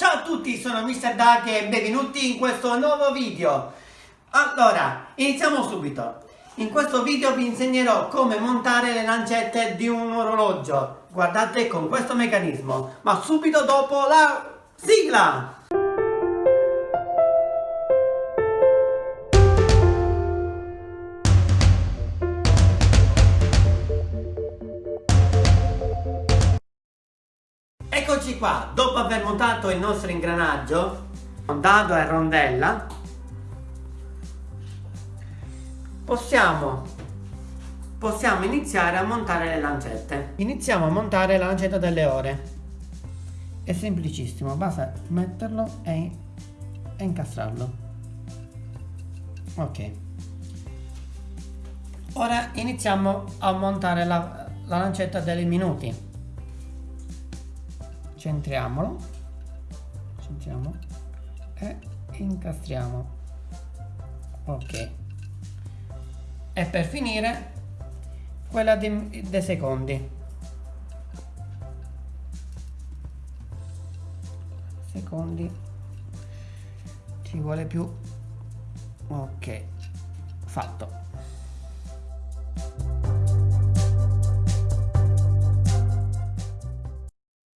Ciao a tutti, sono Mr. Duck e benvenuti in questo nuovo video. Allora, iniziamo subito. In questo video vi insegnerò come montare le lancette di un orologio. Guardate con questo meccanismo, ma subito dopo la sigla! Eccoci qua, dopo aver montato il nostro ingranaggio, dado e rondella, possiamo, possiamo iniziare a montare le lancette. Iniziamo a montare la lancetta delle ore. È semplicissimo, basta metterlo e, e incastrarlo. Ok. Ora iniziamo a montare la, la lancetta dei minuti centriamolo. Centriamo. E incastriamo. Ok. E per finire quella dei, dei secondi. Secondi. Ci vuole più. Ok. Fatto